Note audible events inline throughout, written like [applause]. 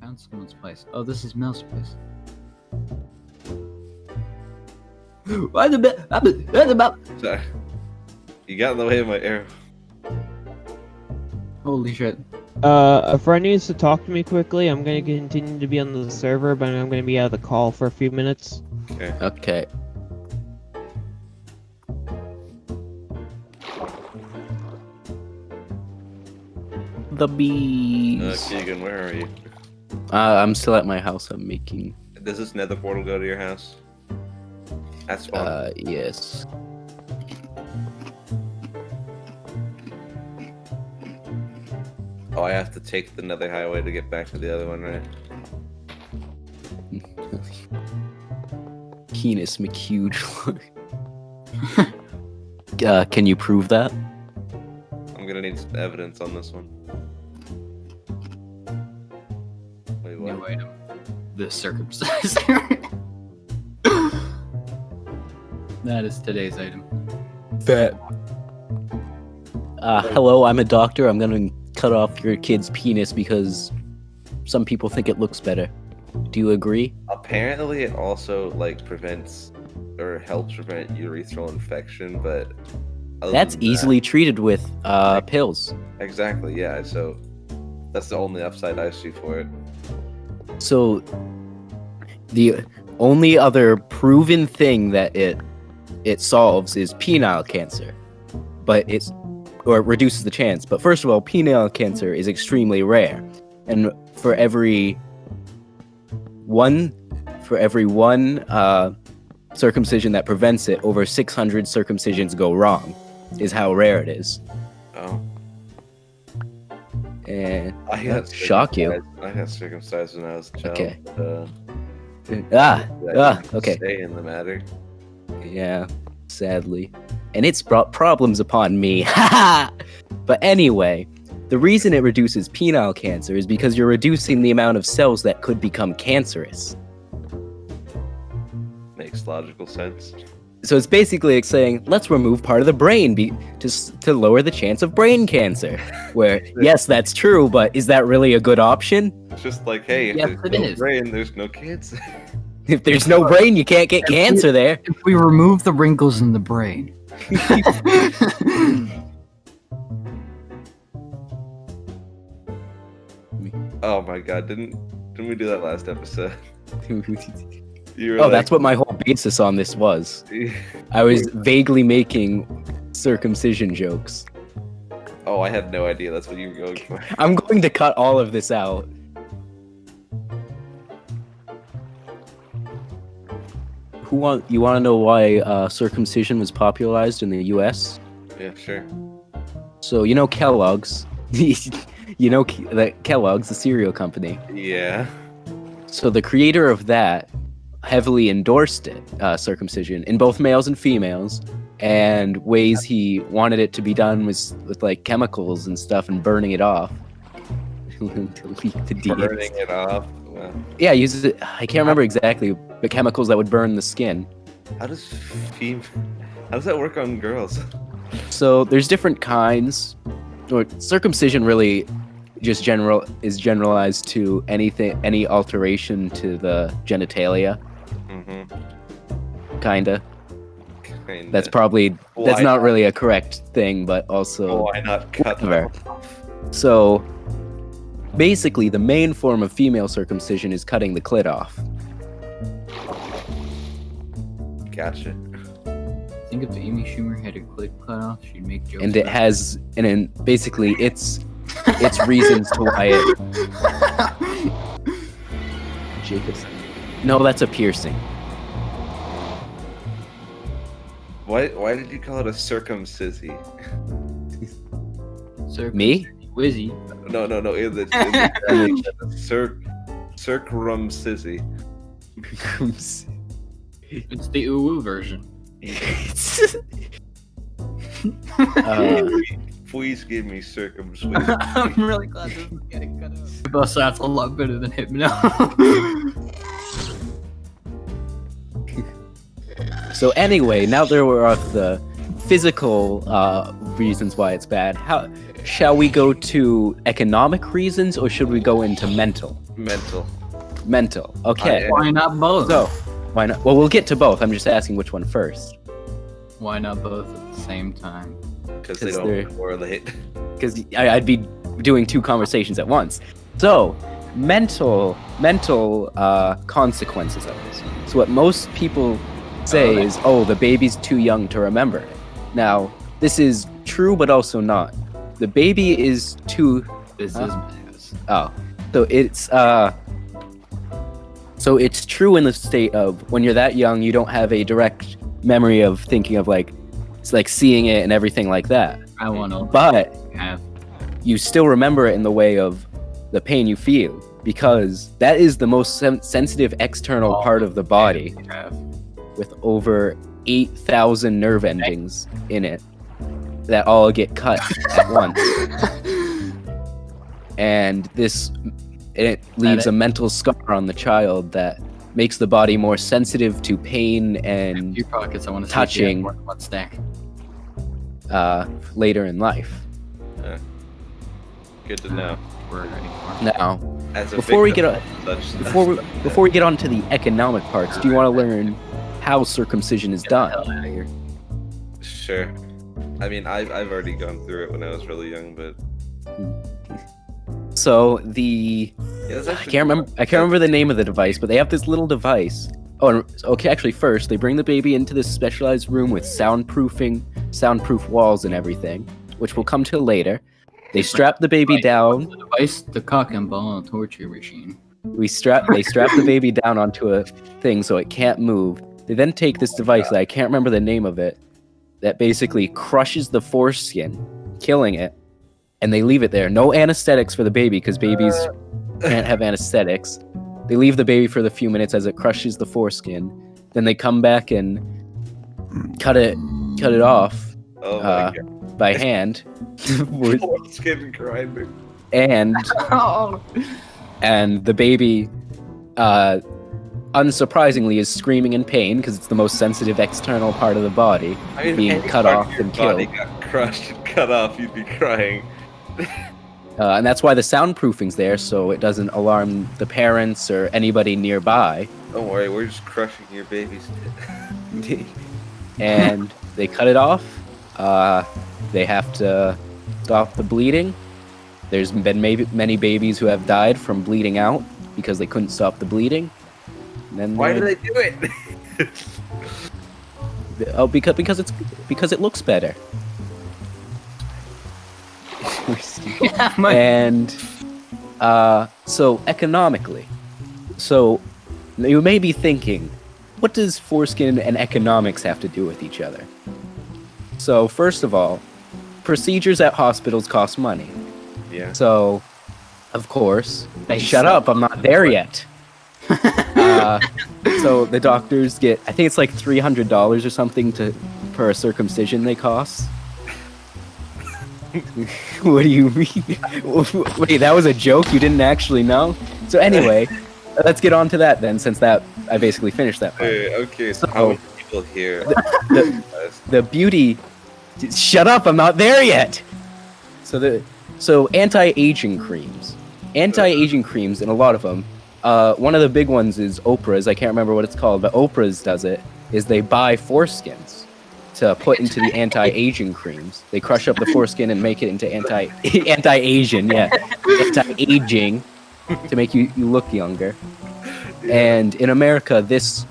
Found someone's place. Oh, this is Mel's place. [gasps] Why the bit? What about? Sorry. You got in the way of my arrow. Holy shit! Uh, a friend needs to talk to me quickly. I'm gonna continue to be on the server, but I'm gonna be out of the call for a few minutes. Okay. Okay. The Uh, bees. Keegan, where are you? Uh, I'm still at my house. I'm making. Does this nether portal go to your house? That's fine. Uh, yes. oh, I have to take the nether highway to get back to the other one, right? [laughs] Penis McHuge. [laughs] uh, can you prove that? I'm gonna need some evidence on this one. The circumciser. [laughs] that is today's item. That. Uh, hello, I'm a doctor. I'm gonna cut off your kid's penis because some people think it looks better. Do you agree? Apparently, it also like prevents or helps prevent urethral infection, but That's than that- easily treated with uh, pills. exactly yeah. So that's the only upside I see for it. So, the only other proven thing that it it solves is penile cancer, but it's or it reduces the chance. But first of all, penile cancer is extremely rare, and for every one for every one uh, circumcision that prevents it, over 600 circumcisions go wrong. Is how rare it is, Oh, and I got shock you. I got circumcised when I was a child. Okay. Uh, ah ah okay. Stay in the matter. Yeah, sadly. And it's brought problems upon me. [laughs] but anyway, the reason it reduces penile cancer is because you're reducing the amount of cells that could become cancerous. Makes logical sense. So it's basically like saying, let's remove part of the brain be- to, s- to lower the chance of brain cancer. [laughs] Where, yes, that's true, but is that really a good option? It's just like, hey, if Yes, there's no is. brain, there's no cancer. [laughs] If there's no brain, you can't get cancer there. If we remove the wrinkles in the brain. [laughs] oh my god, didn't didn't we do that last episode? Oh, like, that's what my whole basis on this was. [laughs] I was vaguely making circumcision jokes. Oh, I had no idea that's what you were going for. I'm going to cut all of this out. Who want you want to know why uh, circumcision was popularized in the U.S.? Yeah, sure. So you know Kellogg's, [laughs] you know Ke- the Kellogg's, the cereal company. Yeah. So the creator of that heavily endorsed it, uh, circumcision, in both males and females. And ways he wanted it to be done was with like chemicals and stuff and burning it off [laughs] to leak the deeds. Burning it off. Wow. Yeah, uses it. I can't remember exactly, but chemicals that would burn the skin. How does fem- How does that work on girls? So there's different kinds. Or circumcision really just general is generalized to anything, any alteration to the genitalia, Mm-hmm. kinda. Kinda. That's probably that's Why not really a correct thing, but also Why not cut them whatever. So basically, the main form of female circumcision is cutting the clit off. Gotcha. think if Amy Schumer had her clit cut off, she'd make jokes. and it about has and then basically it's it's reasons to why it [laughs] Jacobson. No, that's a piercing. Why Why did you call it a circumcisy? Circ- Me? Wizzy. No, no, no. In the, in the cir- circumcisy. [laughs] It's the uwu version. [laughs] uh, Please give me circumcision. [laughs] I'm really glad this is getting cut out. Bus that's a lot better than Hypno. So anyway, now there were the physical uh, reasons why it's bad. How shall we go to economic reasons or should we go into mental? Mental. Mental. Okay. Why not both? So, why not? Well, we'll get to both. I'm just asking which one first. Why not both at the same time? Because they don't they're- correlate. [laughs] because I'd be doing two conversations at once. So, mental mental uh, consequences of this. So, what most people say Oh, is, "Oh, the baby's too young to remember it." Now, this is true, but also not. The baby is too. This is Maz. Oh, so it's uh. So it's true in the state of when you're that young, you don't have a direct memory of thinking of like, it's like seeing it and everything like that. I want to But have. you still remember it in the way of the pain you feel because that is the most sen- sensitive external all part of the body. With over 8,000 nerve endings in it that all get cut at [laughs] once. And this it leaves it? a mental scar on the child that makes the body more sensitive to pain and Your pockets. I want to touching. One, one stack. uh, later in life. Good to know. We're ready for. Now, As a Before we get of such before we, before we get on to the economic parts, do you want to learn how circumcision is done? hell out of here. Sure. I mean, I've, I've already gone through it when I was really young, but So the yeah, that's I can't remember I can't remember the name of the device, but they have this little device. Oh, okay. Actually, first they bring the baby into this specialized room with soundproofing, soundproof walls, and everything, which we'll come to later. They strap the baby down. The device, the cock and ball torture machine. We strap they strap the baby down onto a thing so it can't move. They then take this device that I can't remember the name of it, that basically crushes the foreskin, killing it, and they leave it there. No anesthetics for the baby because babies can't have anesthetics. They leave the baby for the few minutes as it crushes the foreskin. Then they come back and cut it cut it off Oh my uh, god. by hand. [laughs] With- Skin grinder. and [laughs] Oh. and the baby uh unsurprisingly is screaming in pain because it's the most sensitive external part of the body I mean, Being cut off and body killed. got crushed and cut off, you'd be crying. [laughs] uh, and that's why the soundproofing's there so it doesn't alarm the parents or anybody nearby Don't worry, we're just crushing your babies. [laughs] and they cut it off uh they have to stop the bleeding there's been maybe many babies who have died from bleeding out because they couldn't stop the bleeding then Why do they're- they do it? [laughs] Oh, because because it's because it looks better. yeah, [laughs] my and uh, so economically, so you may be thinking, what does foreskin and economics have to do with each other? So first of all, procedures at hospitals cost money. yeah. So, of course, They shut up! I'm not there yet. Uh, so the doctors get, I think it's like three hundred dollars or something to per circumcision they cost. [laughs] what do you mean? [laughs] Wait, that was a joke. You didn't actually know. So anyway, let's get on to that then, since that I basically finished that part. Hey, okay, so So- how many people here? The, the beauty. Shut up! I'm not there yet. So the so anti-aging creams, anti-aging creams, and a lot of them. Uh, one of the big ones is Oprah's. I can't remember what it's called, but Oprah's does it. Is they buy foreskins to put into the anti-aging creams. They crush up the foreskin and make it into anti [laughs] anti-Asian, yeah, anti-aging to make you, you look younger. And in America, this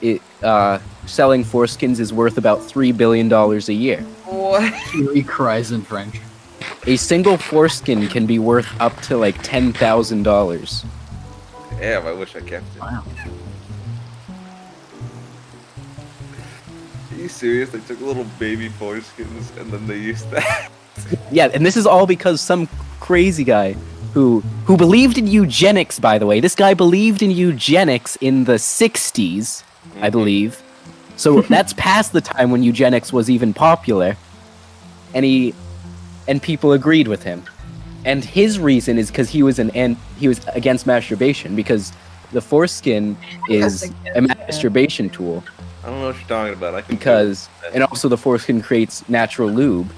it uh, selling foreskins is worth about three billion dollars a year. What? he cries in French. A single foreskin can be worth up to like ten thousand dollars. Damn, I wish I kept it. Wow. Are you serious? They took little baby foreskins and then they used that. [laughs] Yeah, and this is all because some crazy guy who who believed in eugenics. By the way, this guy believed in eugenics in the '60s, I mhm. believe. So [laughs] that's past the time when eugenics was even popular, and he and people agreed with him. And his reason is because he was an and he was against masturbation because the foreskin is a masturbation tool I don't know what you're talking about. I because and also the foreskin creates natural lube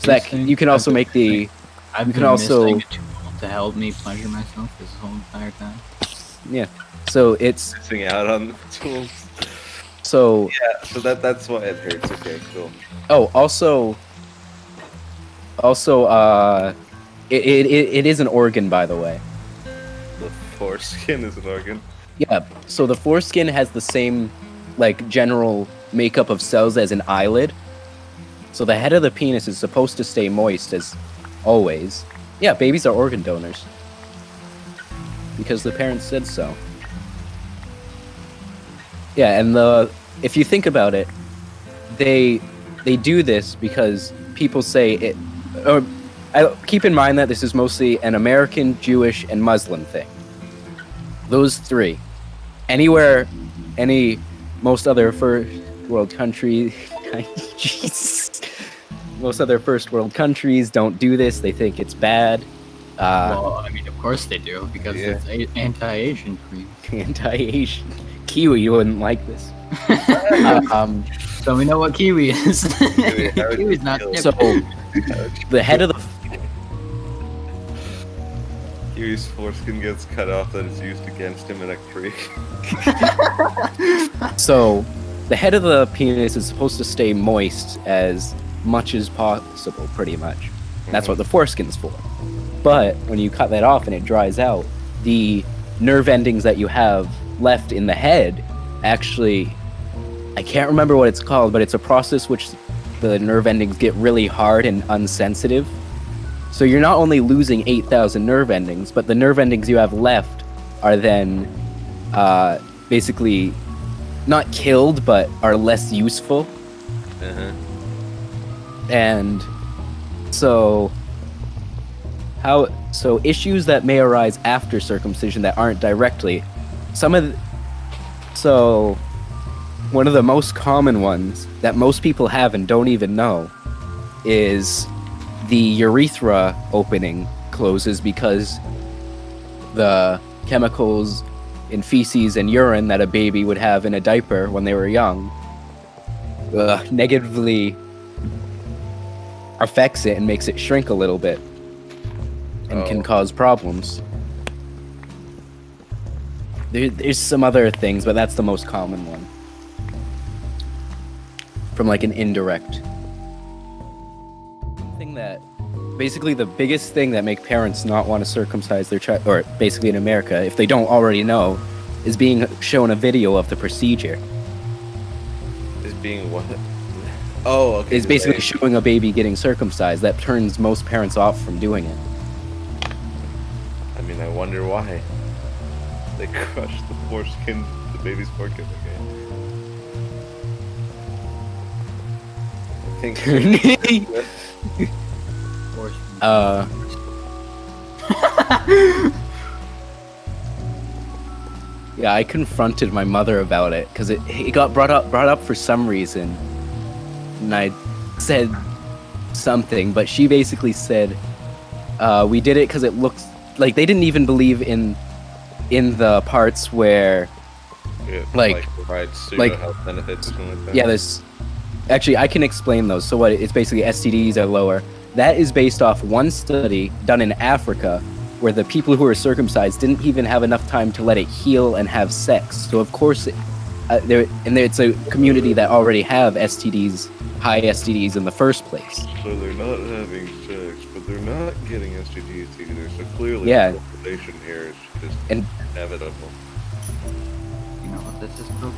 So that This you can also make the I've You can also- missing a tool to help me pleasure myself this whole entire time. Yeah, so it's Missing out on the tools. so Yeah, so that that's why it hurts. Okay, cool. oh also also uh it, it, it is an organ by the way. The foreskin is an organ. Yeah, so the foreskin has the same like general makeup of cells as an eyelid. So the head of the penis is supposed to stay moist as always. Yeah, babies are organ donors. Because the parents said so. Yeah, and the if you think about it, they they do this because people say it or I, keep in mind that this is mostly an American, Jewish, and Muslim thing. Those three. Anywhere, any, most other first world country, [laughs] Jesus. Most other first world countries don't do this. They think it's bad. Uh, well, I mean, of course they do because Yeah. it's a- anti-Asian cream. [laughs] anti-Asian. Kiwi, you wouldn't like this. Uh, [laughs] um, So we know what kiwi is. Kiwi, how Kiwi's not. so the head of the Kiwi's foreskin gets cut off that is used against him in a creek. [laughs] So, the head of the penis is supposed to stay moist as much as possible, pretty much. That's what the mm-hmm. foreskin's for. But when you cut that off and it dries out, the nerve endings that you have left in the head actually. I can't remember what it's called, but it's a process which the nerve endings get really hard and unsensitive. So you're not only losing 8,000 nerve endings, but the nerve endings you have left are then uh, basically not killed, but are less useful. Uh-huh. And so, how so issues that may arise after circumcision that aren't directly some of the, so one of the most common ones that most people have and don't even know is the urethra opening closes because the chemicals in feces and urine that a baby would have in a diaper when they were young uh, negatively affects it and makes it shrink a little bit and can Oh. cause problems. There, there's some other things, but that's the most common one. From like an indirect basically the biggest thing that make parents not want to circumcise their child or basically in America if they don't already know is being shown a video of the procedure. Is being what? [laughs] Oh, okay. Is basically they- showing a baby getting circumcised that turns most parents off from doing it. I mean, I wonder why. They crushed the foreskin, the baby's foreskin. Okay. I think. [laughs] [laughs] Uh [laughs] Yeah, I confronted my mother about it because it, it got brought up brought up for some reason, and I said something, but she basically said uh, we did it because it looks like they didn't even believe in in the parts where Yeah, Like- like- health benefits like that. yeah there's actually I can explain those. So what it's basically STDs are lower. That is based off one study done in Africa where the people who were circumcised didn't even have enough time to let it heal and have sex. So of course, it, uh, there and there, it's a community that already have STDs, high STDs in the first place. So they're not having sex, but they're not getting STDs either. So clearly, Yeah. the population here is just And- inevitable. You know what this is proof?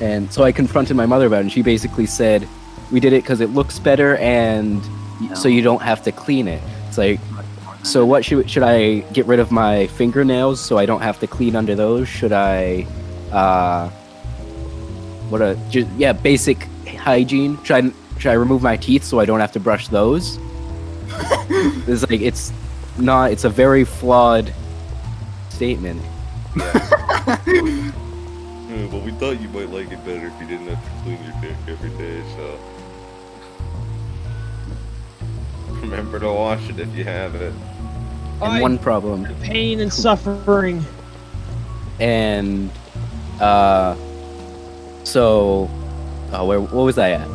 And so I confronted my mother about it, and she basically said, "We did it because it looks better, and y so you don't have to clean it." It's like, Much more than so what should should I get rid of my fingernails so I don't have to clean under those? Should I, uh, what a just yeah basic hygiene? Should I should I remove my teeth so I don't have to brush those? [laughs] it's like it's not. It's a very flawed statement. [laughs] Yeah, but we thought you might like it better if you didn't have to clean your dick every day. So [laughs] remember to wash it if you have it. And I- one problem. Pain and suffering. and uh so oh where what was i at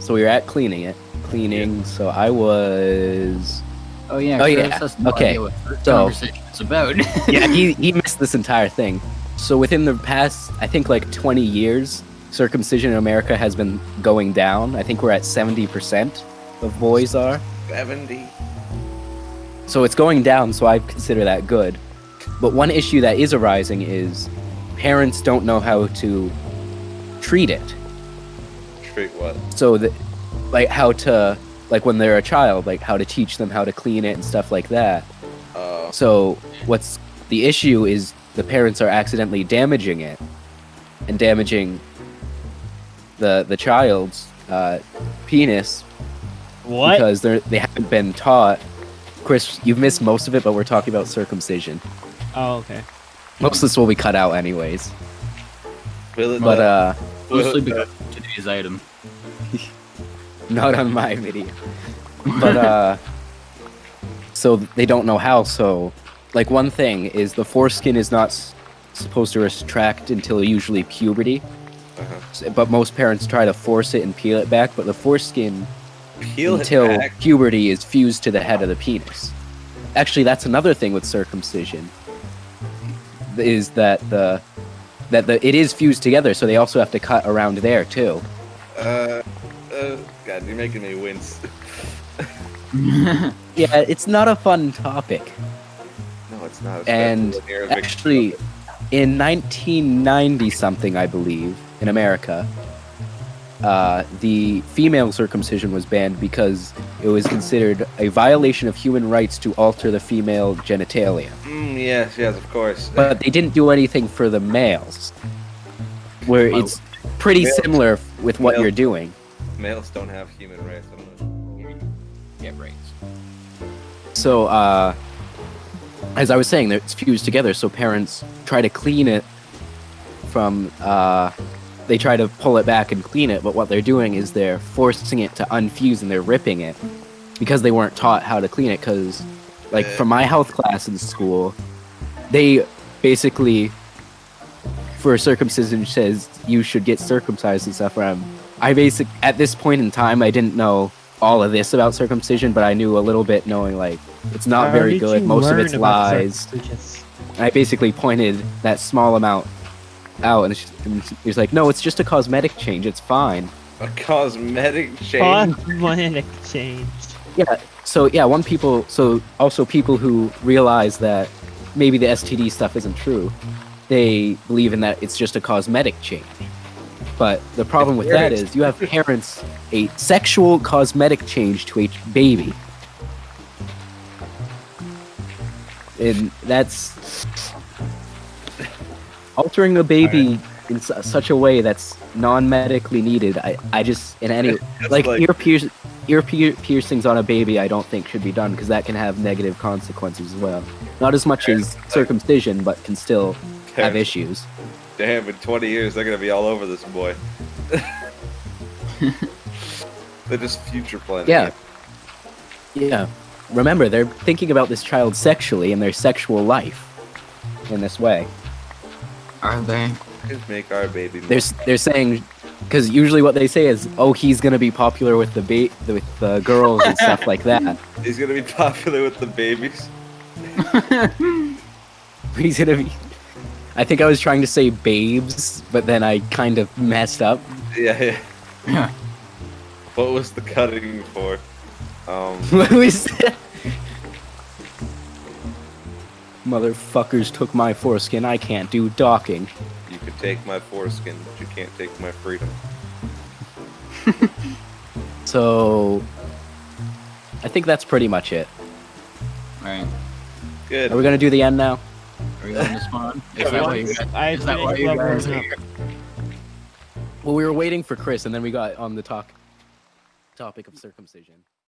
so we were at cleaning it cleaning. So I was. Oh yeah. Oh, yeah, okay, idea what this so- conversation is about. [laughs] Yeah, he he missed this entire thing. So within the past, I think like 20 years, circumcision in America has been going down. I think we're at 70% of boys are. 70. So it's going down, so I consider that good. But one issue that is arising is parents don't know how to treat it. Treat what? So that like how to like when they're a child, like how to teach them how to clean it and stuff like that. Uh, So what's the issue is the parents are accidentally damaging it and damaging the the child's uh, penis What? because they're they haven't been taught. Chris, you've missed most of it, but we're talking about circumcision. Oh, okay. Most of this will be cut out anyways. will it But uh, Mostly because today's item. [laughs] not on my video. But uh, so they don't know how. So, like one thing is the foreskin is not s- supposed to retract until usually puberty. Uh-huh. But most parents try to force it and peel it back. But the foreskin Peel until puberty is fused to the head of the penis. Actually, that's another thing with circumcision. Is that the that the it is fused together, so they also have to cut around there too. Uh, uh, God, you're making me wince. [laughs] Yeah, it's not a fun topic. It's not. And especially when you're a victim Actually, in 1990 something, I believe, in America, uh, the female circumcision was banned because it was considered a violation of human rights to alter the female genitalia. Mm, yes, yes, of course. But they didn't do anything for the males, where Well, it's pretty males- similar with what males- you're doing. males don't have human rights. I don't know. yeah, right. So, uh, as I was saying, it's fused together. So parents try to clean it from. Uh, they try to pull it back and clean it, but what they're doing is they're forcing it to unfuse and they're ripping it because they weren't taught how to clean it. Because, like, from my health class in school, they basically, for circumcision, says you should get circumcised and stuff. Where I'm, I basic at this point in time, I didn't know all of this about circumcision, but I knew a little bit, knowing like it's not How very good. Most of it's lies. And I basically pointed that small amount out, and, it's- and he's like, "No, it's just a cosmetic change. It's fine." A cosmetic change. Cosmetic change. Yeah. So yeah, one people. So also people who realize that maybe the STD stuff isn't true, they believe in that it's just a cosmetic change. But the problem with that is you have parents a sexual cosmetic change to a baby. And that's altering a baby in su- such a way that's non-medically needed. I, I just in any [laughs] like, like- ear pierce ear pier- piercings on a baby I don't think should be done because that can have negative consequences as well. Not as much as circumcision, but can still have issues. Damn, in 20 years, they're gonna be all over this boy. [laughs] they're just future planning. Yeah. Yeah. Remember, they're thinking about this child sexually in their sexual life in this way. Are they? Just make our baby. They're they're saying because usually what they say is, "Oh, he's gonna be popular with the ba- with the girls and stuff like that. [laughs] He's gonna be popular with the babies. [laughs] He's gonna be." I think I was trying to say babes, but then I kind of messed up. Yeah, yeah. Yeah. What was the cutting for? Um, [laughs] What was that? Motherfuckers took my foreskin. I can't do docking. you could take my foreskin, but you can't take my freedom. [laughs] So, I think that's pretty much it. Right. Good. Are we gonna do the end now? Are we going to spawn? [laughs] Is that why you guys? I Is that why you guys are here? Well, we were waiting for Chris, and then we got on the talk topic of circumcision.